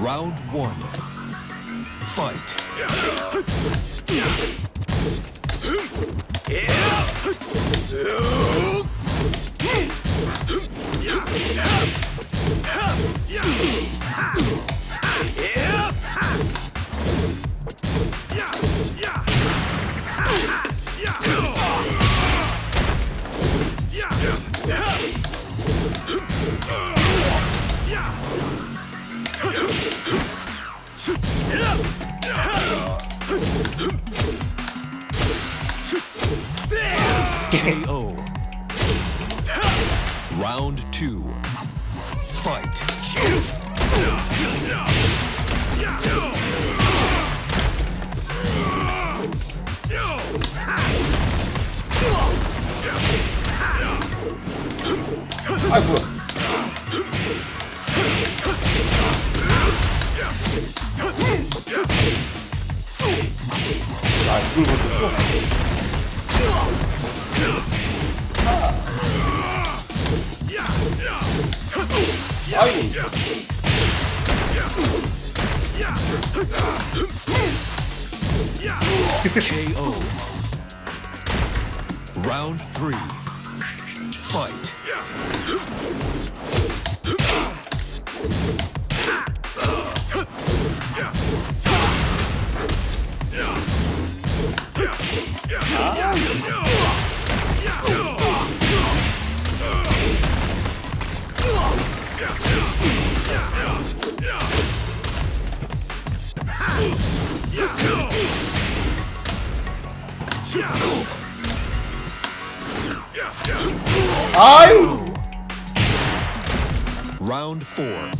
Round one. Fight. KO. Round two. Fight. 아이 выводу. Ай! KO. Round three. Fight. Ow! Round four.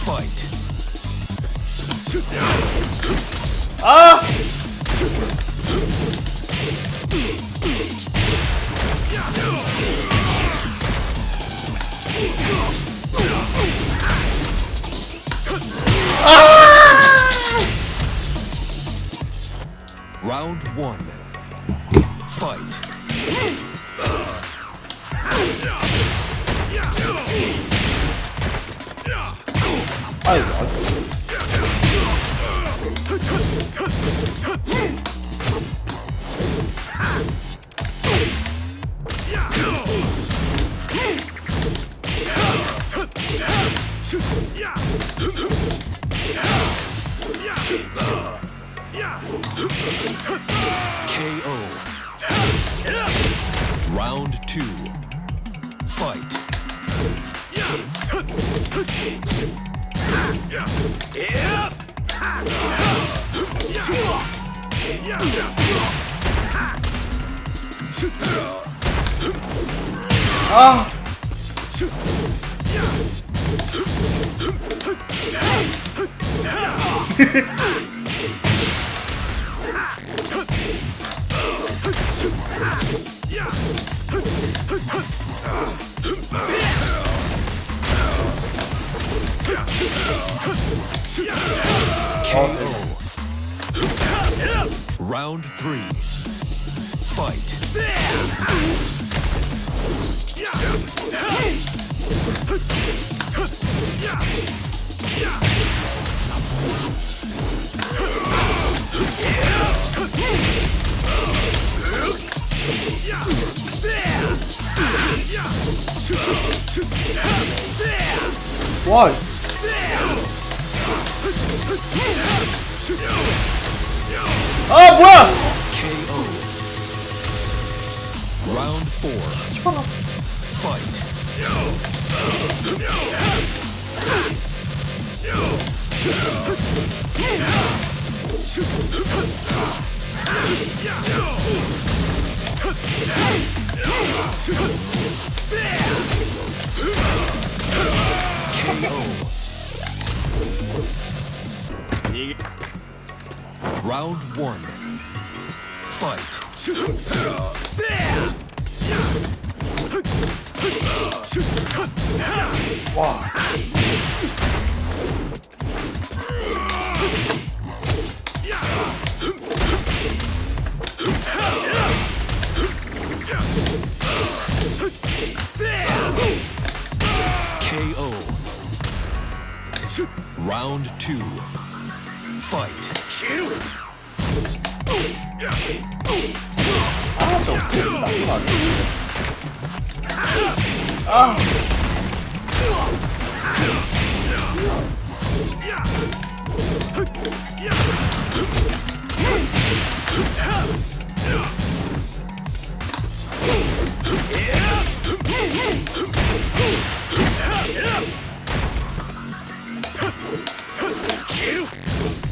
Fight. Ah! Uh. Yeah! 아! KO. Round three. Fight. Why? Ah, oh, bro. KO. Round four. Fight. Round one. Fight. 와. KO. Round two. Fight. 아, KO.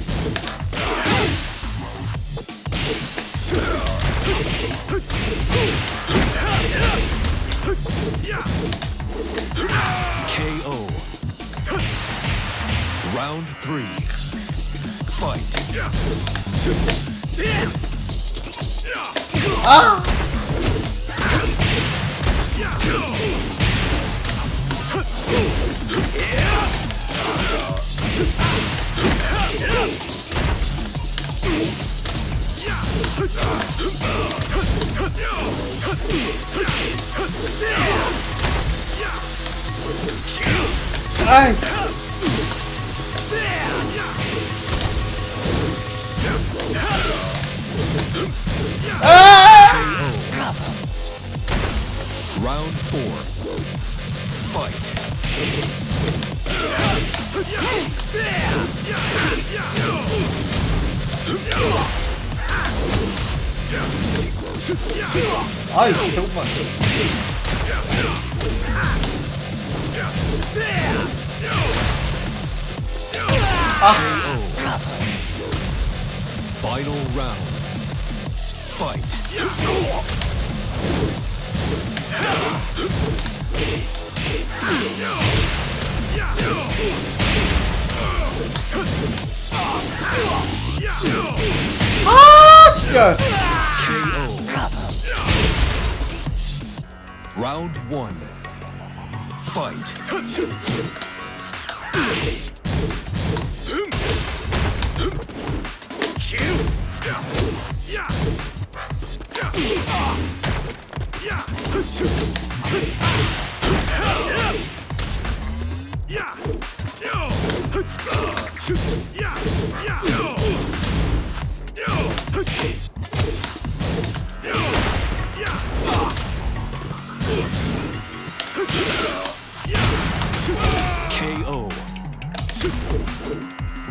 아! 아이, I killed myself. Ah. Final round. Fight. Round one. Fight. Yeah. KO.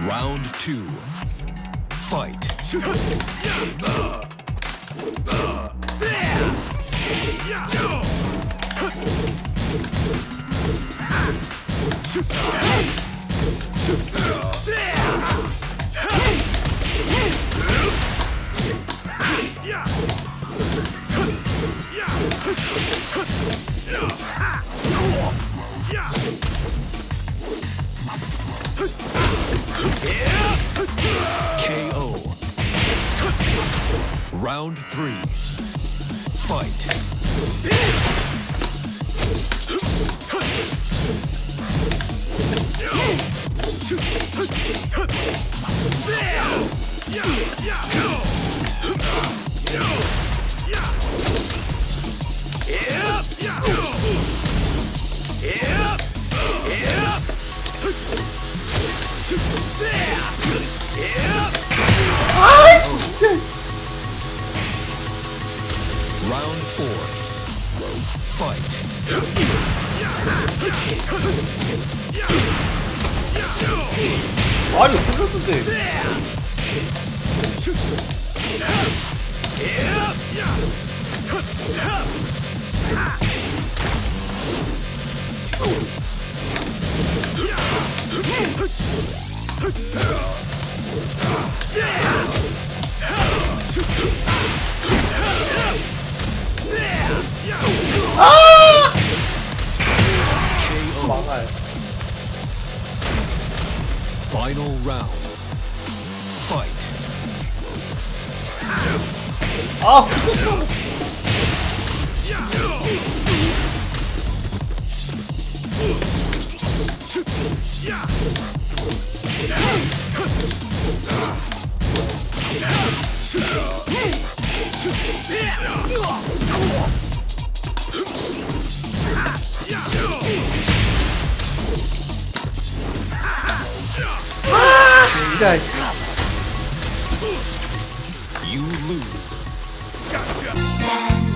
Round two. Fight. KO. Round three. Fight. shoot. 아니, 흘렸는데. Final round. Fight. Oh! Yeah! Ah! You lose. Gotcha.